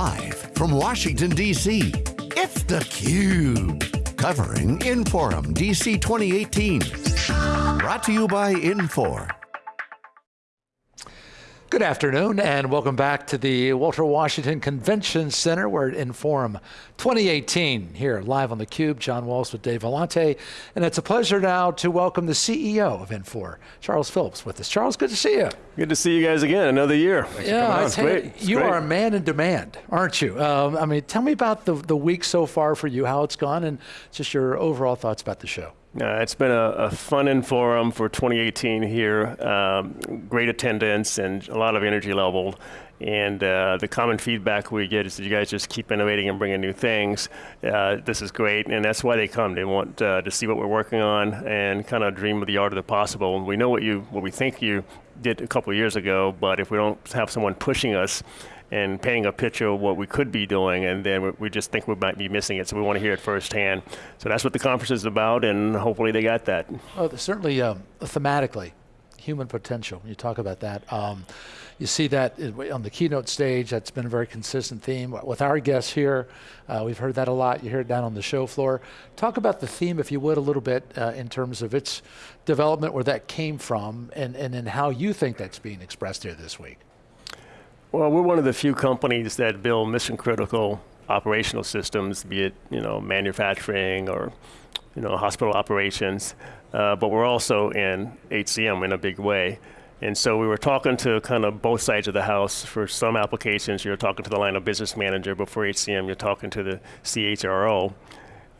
Live from Washington, D.C., it's theCUBE. Covering Inforum DC 2018. Brought to you by Infor. Good afternoon and welcome back to the Walter Washington Convention Center. We're at Inforum 2018 here live on theCUBE. John Walls with Dave Vellante. And it's a pleasure now to welcome the CEO of Infor, Charles Phillips with us. Charles, good to see you. Good to see you guys again, another year. Thanks yeah, I tell you, you are a man in demand, aren't you? Um, I mean, tell me about the, the week so far for you, how it's gone, and just your overall thoughts about the show. Uh, it's been a, a, fun forum for 2018 here. Um, great attendance and a lot of energy level. And uh, the common feedback we get is that you guys just keep innovating and bringing new things. Uh, this is great, and that's why they come. They want uh, to see what we're working on and kind of dream of the art of the possible. And we know what you, what we think you did a couple years ago, but if we don't have someone pushing us, and painting a picture of what we could be doing, and then we just think we might be missing it, so we want to hear it firsthand. So that's what the conference is about, and hopefully they got that. Oh, certainly um, thematically, human potential, you talk about that. Um, you see that on the keynote stage, that's been a very consistent theme. With our guests here, uh, we've heard that a lot, you hear it down on the show floor. Talk about the theme, if you would, a little bit uh, in terms of its development, where that came from, and, and, and how you think that's being expressed here this week. Well, we're one of the few companies that build mission critical operational systems, be it you know manufacturing or you know hospital operations, uh, but we're also in HCM in a big way. And so we were talking to kind of both sides of the house. For some applications, you're talking to the line of business manager, but for HCM, you're talking to the CHRO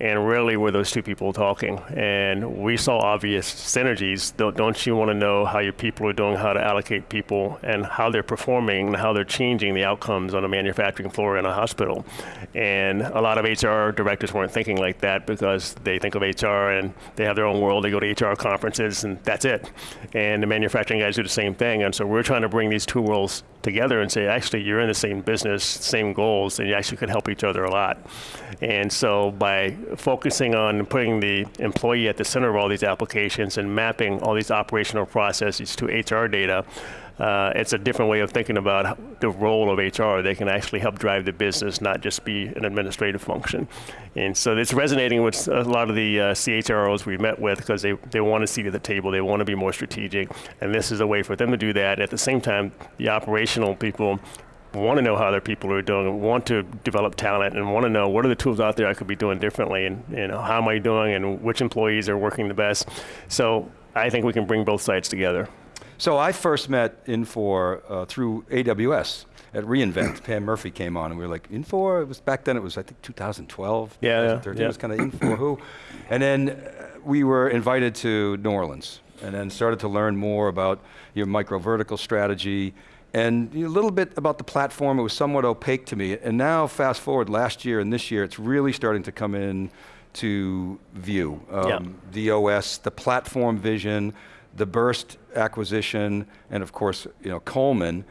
and rarely were those two people talking. And we saw obvious synergies. Don't, don't you want to know how your people are doing, how to allocate people, and how they're performing, and how they're changing the outcomes on a manufacturing floor in a hospital? And a lot of HR directors weren't thinking like that because they think of HR and they have their own world. They go to HR conferences and that's it. And the manufacturing guys do the same thing. And so we're trying to bring these two worlds together and say, actually, you're in the same business, same goals, and you actually could help each other a lot. And so by focusing on putting the employee at the center of all these applications and mapping all these operational processes to HR data, uh, it's a different way of thinking about the role of HR. They can actually help drive the business, not just be an administrative function. And so it's resonating with a lot of the uh, CHROs we met with because they, they want to see at the table, they want to be more strategic, and this is a way for them to do that. At the same time, the operational people want to know how their people are doing, want to develop talent, and want to know what are the tools out there I could be doing differently, and know, how am I doing, and which employees are working the best. So I think we can bring both sides together. So I first met Infor uh, through AWS at reInvent. Pam Murphy came on and we were like, Infor, it was back then it was I think 2012, yeah, 2013, yeah. it was kind of Infor who. And then uh, we were invited to New Orleans and then started to learn more about your micro vertical strategy and a little bit about the platform, it was somewhat opaque to me. And now, fast forward last year and this year, it's really starting to come in to view. Um, The OS, the platform vision, the Birst acquisition, and of course, you know, Coleman.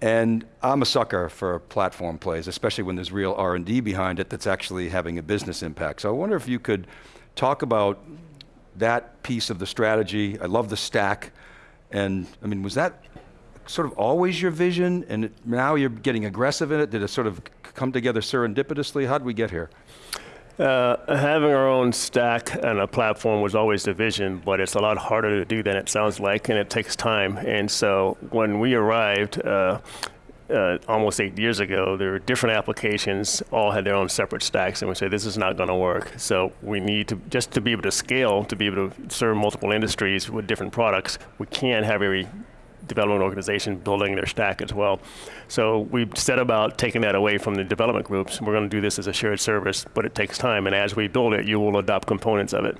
And I'm a sucker for platform plays, especially when there's real R&D behind it that's actually having a business impact. So I wonder if you could talk about that piece of the strategy. I love the stack. And I mean, was that sort of always your vision and now you're getting aggressive in it? Did it sort of come together serendipitously? How did we get here? Uh, having our own stack and a platform was always the vision, but it's a lot harder to do than it sounds like, and it takes time. And so when we arrived, uh, uh, almost eight years ago, there were different applications, all had their own separate stacks, and we said, this is not going to work. So we need to, just to be able to scale, to be able to serve multiple industries with different products, we can't have every development organization building their stack as well. So we've set about taking that away from the development groups. We're going to do this as a shared service, but it takes time. And as we build it, you will adopt components of it.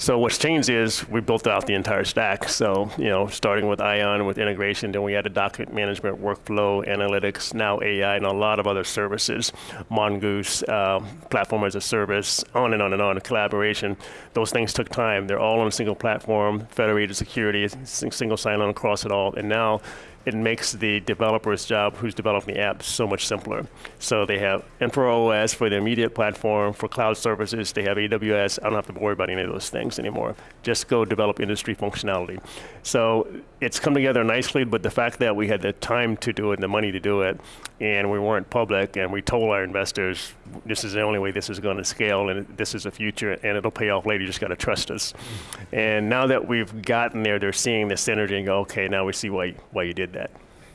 So what's changed is we built out the entire stack. So, you know, starting with Ion with integration, then we added document management, workflow, analytics, now AI, and a lot of other services. Mongoose, uh, platform as a service, on and on and on, collaboration. Those things took time. They're all on a single platform, federated security, single sign-on across it all. And now it makes the developer's job who's developing the app so much simpler. So they have Infor OS for the immediate platform, for cloud services, they have AWS. I don't have to worry about any of those things anymore. Just go develop industry functionality. So it's come together nicely, but the fact that we had the time to do it and the money to do it, and we weren't public, and we told our investors, this is the only way this is going to scale, and this is the future, and it'll pay off later, you just got to trust us. And now that we've gotten there, they're seeing the synergy and go, okay, now we see why, why you did that.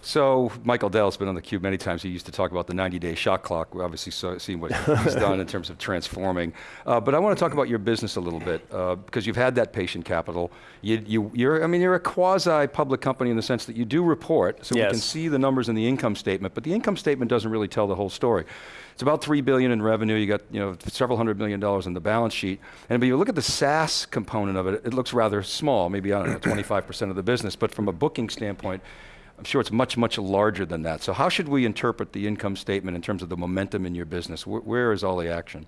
So Michael Dell's been on theCUBE many times. He used to talk about the 90-day shot clock. We're obviously so, seeing what he's done in terms of transforming. Uh, but I want to talk about your business a little bit uh, because you've had that patient capital. You, you, you're, I mean, you're a quasi-public company in the sense that you do report, so yes. we can see the numbers in the income statement. But the income statement doesn't really tell the whole story. It's about three billion in revenue. You got you know several hundred million dollars in the balance sheet. And if you look at the SaaS component of it, it looks rather small. Maybe I don't know, 25% of the business. But from a booking standpoint I'm sure it's much, much larger than that. So how should we interpret the income statement in terms of the momentum in your business? where, is all the action?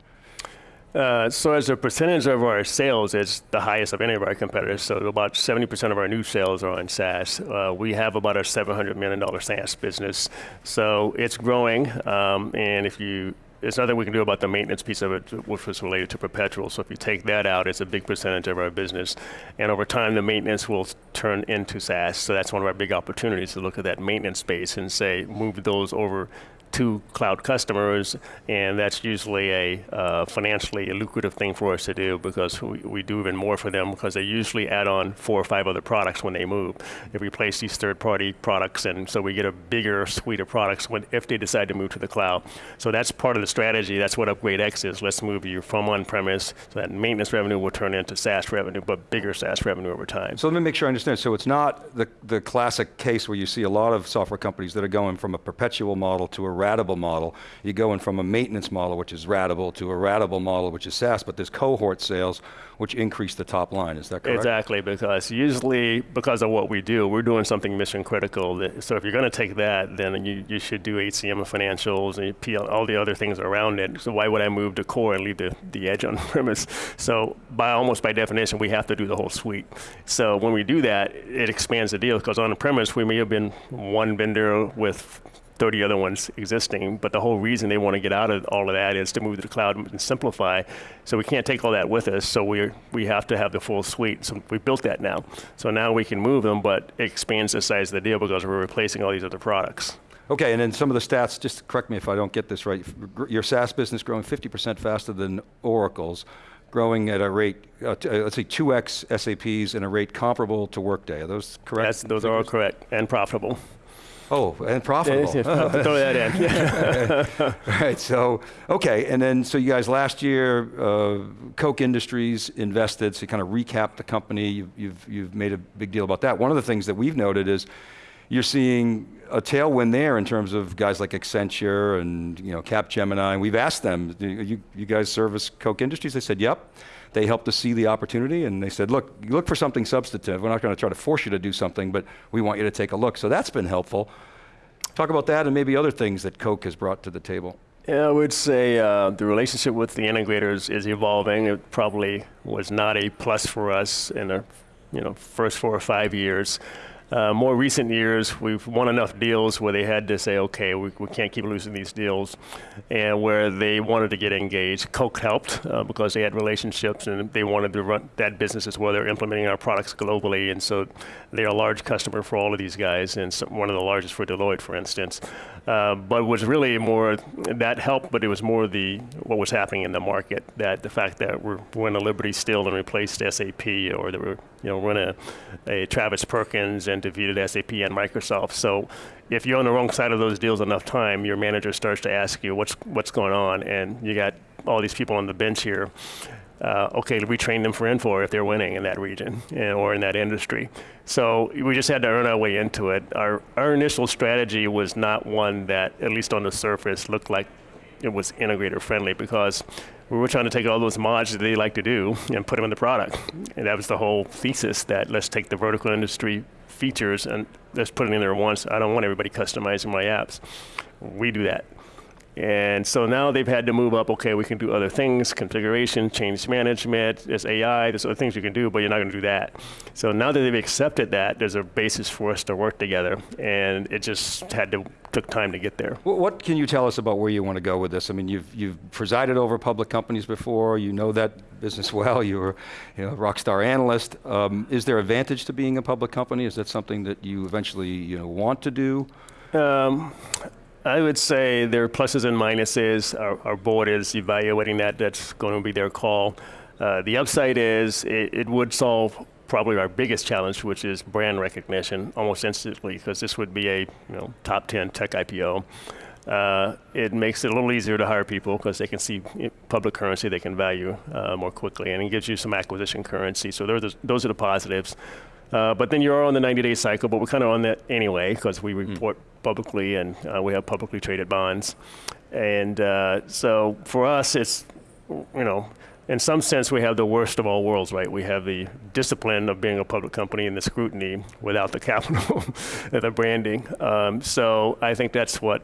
Uh, so as a percentage of our sales, it's the highest of any of our competitors. So about 70% of our new sales are on SaaS. Uh, we have about a $700 million SaaS business. So it's growing. Um, and if you there's nothing we can do about the maintenance piece of it, which was related to perpetual. So if you take that out, it's a big percentage of our business. And over time, the maintenance will turn into SaaS. So that's one of our big opportunities to look at that maintenance space and say, move those over to cloud customers, and that's usually a uh, financially lucrative thing for us to do because we, we do even more for them because they usually add on four or five other products when they move. They replace these third-party products, and so we get a bigger suite of products when, if they decide to move to the cloud. So that's part of the strategy. That's what Upgrade X is. Let's move you from on-premise, so that maintenance revenue will turn into SaaS revenue, but bigger SaaS revenue over time. So let me make sure I understand. So it's not the, the classic case where you see a lot of software companies that are going from a perpetual model to a ratable model. You're going from a maintenance model, which is ratable, to a ratable model, which is SaaS, but there's cohort sales, which increase the top line, is that correct? Exactly, because usually, because of what we do, we're doing something mission critical. That, so if you're going to take that, then you, you should do HCM and financials and PL, all the other things around it. So why would I move to core and leave the, the edge on premise? So by almost by definition, we have to do the whole suite. So when we do that, it expands the deal, because on premise, we may have been one vendor with 30 other ones existing, but the whole reason they want to get out of all of that is to move to the cloud and simplify. So we can't take all that with us, so we we have to have the full suite. So we built that now. So now we can move them, but it expands the size of the deal because we're replacing all these other products. Okay, and then some of the stats, just correct me if I don't get this right, your SaaS business growing 50% faster than Oracle's, growing at a rate, uh, uh, let's say 2x SAP's and a rate comparable to Workday. Are those correct? That's, those figures? are all correct and profitable. Oh, and profitable. Throw that in. right, so, okay, and then, so you guys last year, uh, Koch Industries invested, so you kind of recapped the company, you've, you've, you've made a big deal about that. One of the things that we've noted is you're seeing a tailwind there in terms of guys like Accenture and you know, Capgemini, and we've asked them, you, you guys service Koch Industries? They said, yep. They helped us see the opportunity and they said, look, look for something substantive. We're not going to try to force you to do something, but we want you to take a look. So that's been helpful. Talk about that and maybe other things that Koch has brought to the table. Yeah, I would say uh, the relationship with the integrators is evolving. It probably was not a plus for us in the you know, first four or five years. Uh, more recent years, we've won enough deals where they had to say, okay, we, we can't keep losing these deals, and where they wanted to get engaged. Koch helped uh, because they had relationships and they wanted to run that business as well. They're implementing our products globally, and so they're a large customer for all of these guys, and some, one of the largest for Deloitte, for instance. Uh, but was really more that helped, but it was more the what was happening in the market. That the fact that we're, in a Liberty Steel and replaced SAP, or that we're you know running a, a Travis Perkins and defeated SAP and Microsoft. So if you're on the wrong side of those deals enough time, your manager starts to ask you what's what's going on, and you got all these people on the bench here uh, okay, we train them for Infor if they're winning in that region eh, or in that industry. So we just had to earn our way into it. Our, our initial strategy was not one that, at least on the surface, looked like it was integrator friendly because we were trying to take all those mods that they like to do and put them in the product. And that was the whole thesis that let's take the vertical industry features and let's put it in there once. I don't want everybody customizing my apps. We do that. And so now they've had to move up, okay, we can do other things, configuration, change management, there's AI, there's other things you can do, but you're not going to do that. So now that they've accepted that, there's a basis for us to work together. And it just had to, took time to get there. What, what can you tell us about where you want to go with this? I mean, you've, you've presided over public companies before, you know that business well, you were you know, a rock star analyst. Um, is there advantage to being a public company? Is that something that you eventually you know, want to do? Um, I would say there are pluses and minuses. Our, our board is evaluating that. That's going to be their call. Uh, the upside is it, it, would solve probably our biggest challenge, which is brand recognition almost instantly, because this would be a you know, top 10 tech IPO. Uh, it makes it a little easier to hire people because they can see public currency they can value uh, more quickly, and it gives you some acquisition currency. So those, those are the positives. Uh, but then you're on the 90-day cycle, but we're kind of on that anyway because we hmm. report mm. publicly and uh, we have publicly traded bonds. And uh, so for us, it's, you know, in some sense, we have the worst of all worlds, right? We have the discipline of being a public company and the scrutiny without the capital, the branding. Um, so I think that's what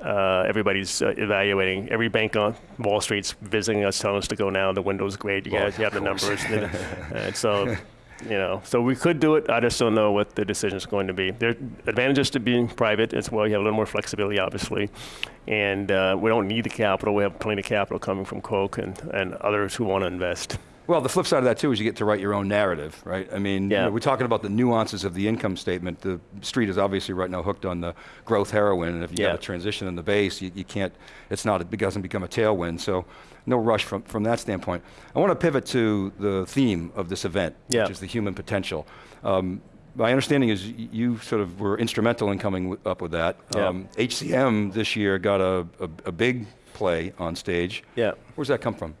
uh, everybody's uh, evaluating. Every bank on Wall Street's visiting us, telling us to go now. The window's great. You guys, you have the numbers. and so you know, so we could do it. I just don't know what the decision is going to be. There are advantages to being private as well. You have a little more flexibility, obviously, and uh, we don't need the capital. We have plenty of capital coming from Koch and, and others who want to invest. Well, the flip side of that too is you get to write your own narrative, right? I mean, yeah. you know, we're talking about the nuances of the income statement. The street is obviously right now hooked on the growth heroin, and if you yeah. have a transition in the base, you, you can't, it's not, it doesn't become a tailwind. So no rush from, from that standpoint. I want to pivot to the theme of this event, yeah. which is the human potential. Um, my understanding is you sort of were instrumental in coming up with that. Yeah. Um, HCM this year got a, a, a, big play on stage. Yeah. Where's that come from?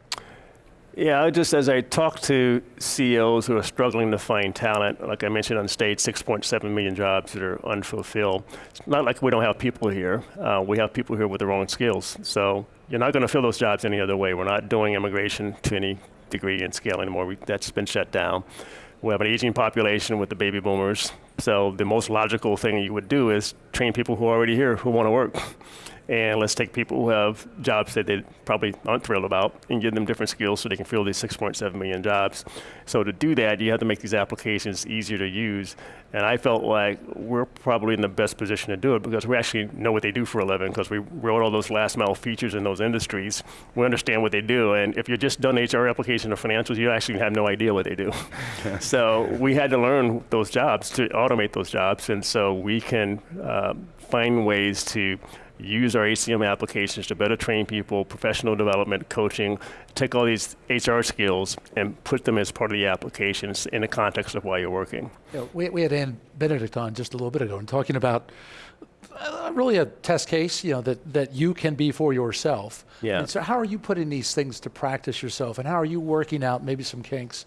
Yeah, just as I talk to CEOs who are struggling to find talent, like I mentioned on stage, 6.7 million jobs that are unfulfilled. It's not like we don't have people here. Uh, we have people here with the wrong skills. So you're not going to fill those jobs any other way. We're not doing immigration to any degree and scale anymore. We, that's been shut down. We have an aging population with the baby boomers. So the most logical thing you would do is train people who are already here who want to work and let's take people who have jobs that they probably aren't thrilled about and give them different skills so they can fill these 6.7 million jobs. So to do that, you have to make these applications easier to use. And I felt like we're probably in the best position to do it because we actually know what they do for a living because we wrote all those last mile features in those industries. We understand what they do. And if you're just done HR application or financials, you actually have no idea what they do. so we had to learn those jobs to automate those jobs. And so we can uh, find ways to use our HCM applications to better train people, professional development, coaching, take all these HR skills and put them as part of the applications in the context of why you're working. Yeah, we, we had Ann Benedict on just a little bit ago and talking about uh, really a test case, you know, that, that you can be for yourself. Yeah. And so how are you putting these things to practice yourself and how are you working out maybe some kinks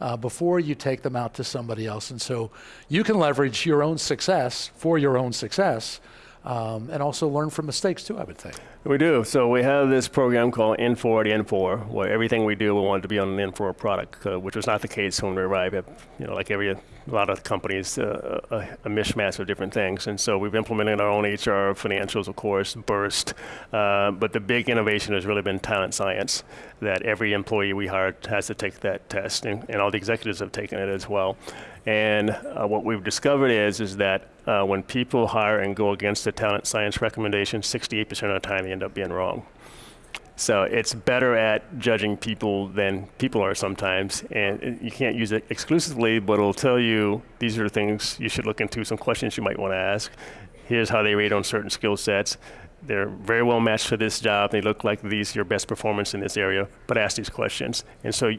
uh, before you take them out to somebody else? And so you can leverage your own success for your own success um, and also learn from mistakes too, I would think. We do. So we have this program called Infor at Infor, where everything we do, we want to be on an Infor product, uh, which was not the case when we arrived at, you know, like every a lot of companies, uh, a, a, mishmash of different things. And so we've implemented our own HR, financials, of course, Birst. Uh, but the big innovation has really been talent science, that every employee we hire has to take that test, and, and all the executives have taken it as well. And uh, what we've discovered is, is that uh, when people hire and go against the talent science recommendation, 68% of the time they end up being wrong. So it's better at judging people than people are sometimes. And you can't use it exclusively, but it'll tell you these are the things you should look into, some questions you might want to ask. Here's how they rate on certain skill sets. They're very well matched for this job. They look like these your best performance in this area, but ask these questions. And so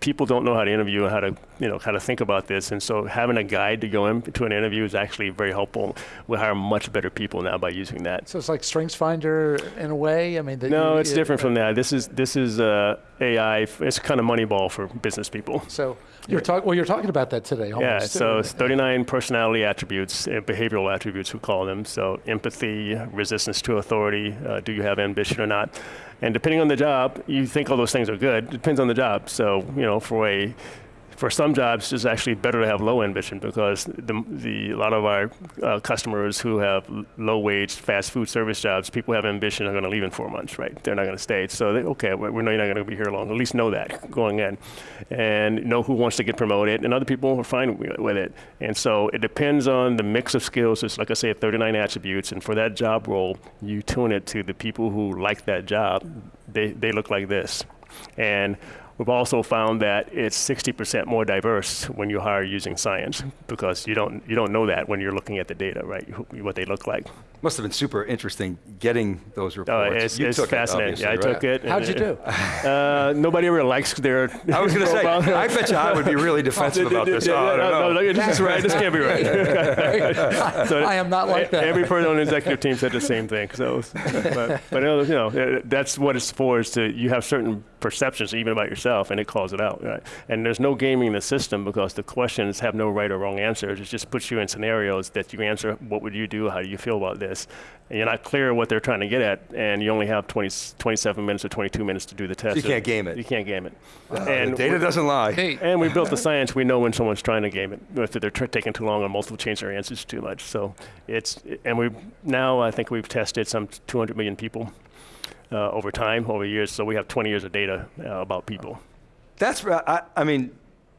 people don't know how to interview and how to you know how to think about this. And so having a guide to go into an interview is actually very helpful. We hire much better people now by using that. So it's like strengths finder in a way? I mean no you, it's it, different uh, from that. This is this is uh, ai it's kind of moneyball for business people. So you're talking well you're talking about that today yeah so it's 39 personality attributes uh, behavioral attributes we call them. So empathy resistance to authority uh, do you have ambition or not and depending on the job, you think all those things are good. It depends on the job. So, you know, for a for some jobs, it's actually better to have low ambition because the, the a lot of our uh, customers who have low wage fast food service jobs, people have ambition are going to leave in four months, right? They're not going to stay. So they, okay, we we know you're not going to be here long. At least know that going in, and know who wants to get promoted, and other people are fine with it. And so it depends on the mix of skills. It's like I say, 39 attributes, and for that job role, you tune it to the people who like that job. They they look like this, and We've also found that it's 60% more diverse when you hire using science because you don't you don't know that when you're looking at the data, right? What they look like. Must have been super interesting getting those Uh, reports. it's You it's took it, fascinating. yeah, I obviously, took it. How'd you do? Uh, nobody ever likes their. I was going to say. I bet you I would be really defensive about this. Oh, I don't know. no, this is right. This can't be right. So I am not like that. Every person on the executive team said the same thing. So, but, but you know, uh, that's what it's for. Is to you have certain perceptions even about yourself, and it calls it out. Right? And there's no gaming in the system because the questions have no right or wrong answers. It just puts you in scenarios that you answer. What would you do? How do you feel about this? And you're not clear what they're trying to get at, and you only have 20, 27 minutes or 22 minutes to do the test. you can't game it. You can't game it. The and data doesn't lie. Hey, and we built the science. We know when someone's trying to game it, if they're tr- taking too long or multiple change their answers too much. So it's and we now I think we've tested some 200 million people uh, over time, over years. So we have 20 years of data uh, about people. That's, I, I mean,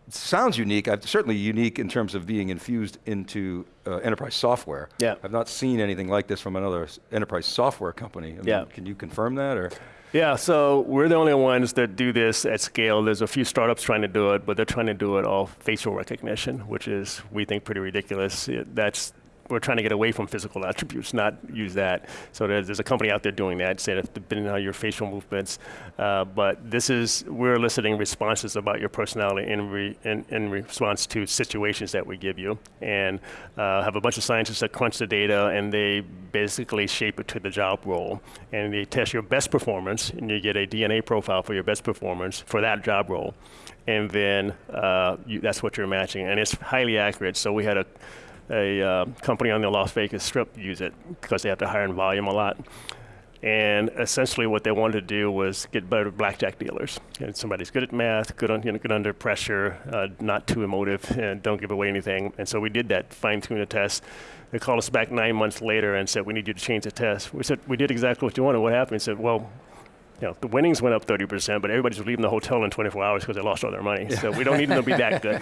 sounds unique. I've, certainly unique in terms of being infused into uh, enterprise software. Yeah. I've not seen anything like this from another enterprise software company. I mean, Yeah. Can you confirm that or? Yeah, so we're the only ones that do this at scale. There's a few startups trying to do it, but they're trying to do it all facial recognition, which is we think pretty ridiculous. It, that's we're trying to get away from physical attributes, not use that. So there's, there's a company out there doing that, that depending on your facial movements. Uh, but this is we're eliciting responses about your personality in, re, in, in response to situations that we give you, and uh, have a bunch of scientists that crunch the data and they basically shape it to the job role, and they test your best performance, and you get a DNA profile for your best performance for that job role, and then uh, you, that's what you're matching, and it's highly accurate. So we had a a uh, company on the Las Vegas Strip use it because they have to hire in volume a lot. And essentially, what they wanted to do was get better blackjack dealers. And somebody's good at math, good, on, you know, good under pressure, uh, not too emotive, and don't give away anything. And so we did that, fine-tune the test. They called us back nine months later and said, "We need you to change the test." We said, "We did exactly what you wanted. What happened?" He said, "Well." You know, the winnings went up 30%, but everybody's leaving the hotel in 24 hours because they lost all their money. So we don't need them to be that good.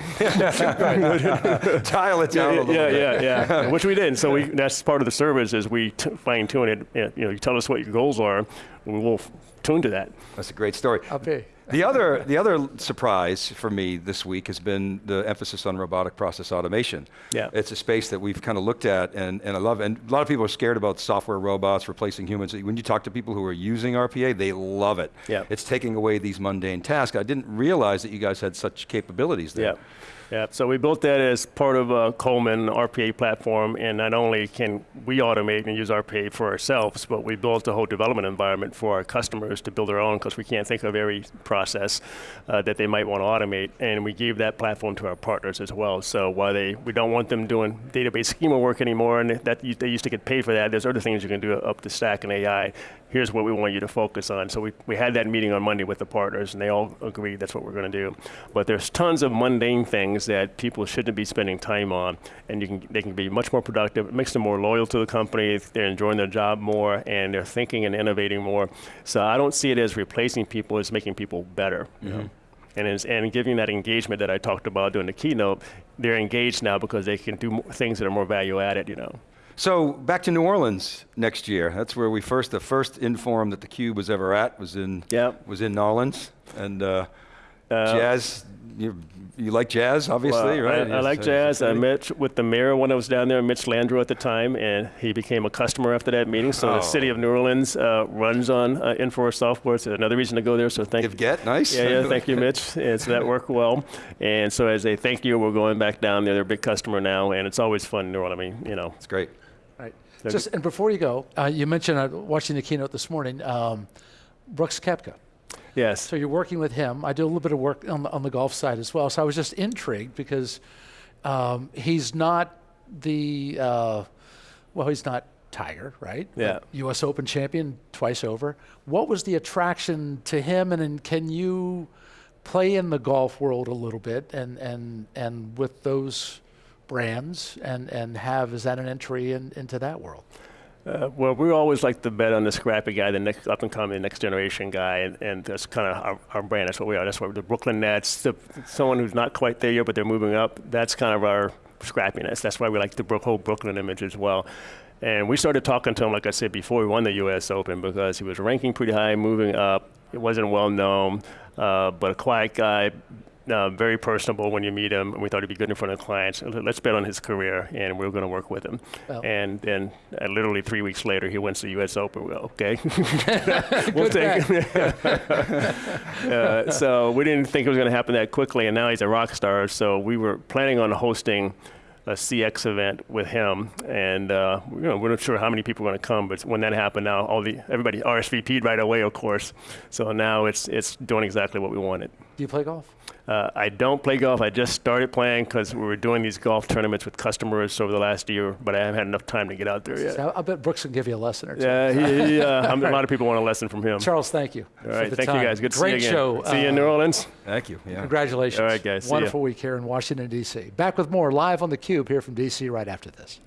Dial it down a little yeah, bit. yeah, yeah. Which we did. So we that's part of the service is we t- fine tune it. You know, you tell us what your goals are, we will tune to that. That's a great story. I'll be. The other, the other surprise for me this week has been the emphasis on robotic process automation. Yeah. It's a space that we've kind of looked at and, and I love, and a lot of people are scared about software robots replacing humans. When you talk to people who are using RPA, they love it. Yeah. It's taking away these mundane tasks. I didn't realize that you guys had such capabilities there. Yeah. Yeah, so we built that as part of uh, a Coleman RPA platform, and not only can we automate and use RPA for ourselves, but we built a whole development environment for our customers to build their own because we can't think of every process uh, that they might want to automate, and we gave that platform to our partners as well. So while they, we don't want them doing database schema work anymore, and that they used to get paid for that, there's other things you can do up the stack in AI. Here's what we want you to focus on. So we, we had that meeting on Monday with the partners, and they all agreed that's what we're going to do. But there's tons of mundane things that people shouldn't be spending time on, and you can they can be much more productive. It makes them more loyal to the company. They're enjoying their job more, and they're thinking and innovating more. So I don't see it as replacing people; it's making people better. You know? And, it's, and giving that engagement that I talked about during the keynote, they're engaged now because they can do more things that are more value added. You know. So back to New Orleans next year. That's where we first, the first Inforum that the Cube was ever at was in, Yeah. was in New Orleans. And uh, jazz, you, you like jazz, obviously, Well, right? I, I like uh, jazz. I met with the mayor when I was down there, Mitch Landrieu at the time, and he became a customer after that meeting. So Oh. the city of New Orleans uh, runs on uh, Infor software. It's another reason to go there. So thank you. Give get, nice. Yeah, yeah, thank you, Mitch. And so that worked well. And so as a thank you, we're going back down there. They're a big customer now, and it's always fun in New Orleans. I mean, you know. It's great. Right. So- Just and before you go, uh, you mentioned uh, watching the keynote this morning, um, Brooks Koepka. Yes. So you're working with him. I do a little bit of work on the, on the golf side as well. So I was just intrigued because um, he's not the uh, well, he's not Tiger, right? Yeah. U.S. Open champion twice over. What was the attraction to him, and then can you play in the golf world a little bit and, and, and with those brands and, and have, is that an entry in, into that world? Uh, well, we always like to bet on the scrappy guy, the next up and coming, next generation guy, and, and that's kind of our, our brand. That's what we are. That's what the Brooklyn Nets, the, someone who's not quite there yet, but they're moving up. That's kind of our scrappiness. That's why we like the whole Brooklyn image as well. And we started talking to him, like I said before, we won the U.S. Open because he was ranking pretty high, moving up. It wasn't well known, uh, but a quiet guy, uh, very personable when you meet him. And we thought he'd be good in front of clients. Let's bet on his career, and we are going to work with him. Well. and then uh, literally three weeks later, he wins the U.S. Open. Well, okay, we'll take. uh, so we didn't think it was going to happen that quickly, and now he's a rock star. So we were planning on hosting a CX event with him, and uh, you know, we're not sure how many people are going to come, but when that happened, now all the everybody RSVP'd right away, of course. So now it's it's doing exactly what we wanted. Do you play golf? Uh, I don't play golf. I just started playing because we were doing these golf tournaments with customers over the last year, but I haven't had enough time to get out there yet. So I bet Brooks can give you a lesson or two. Yeah, he, he, uh, right. a lot of people want a lesson from him. Charles, thank you. All right, thank time. you guys. Good Great to see you show. again. See you in New uh, Orleans. Thank you. Yeah. Congratulations. All right, guys. Wonderful week here in Washington, D.C. Back with more live on theCUBE here from D.C. right after this.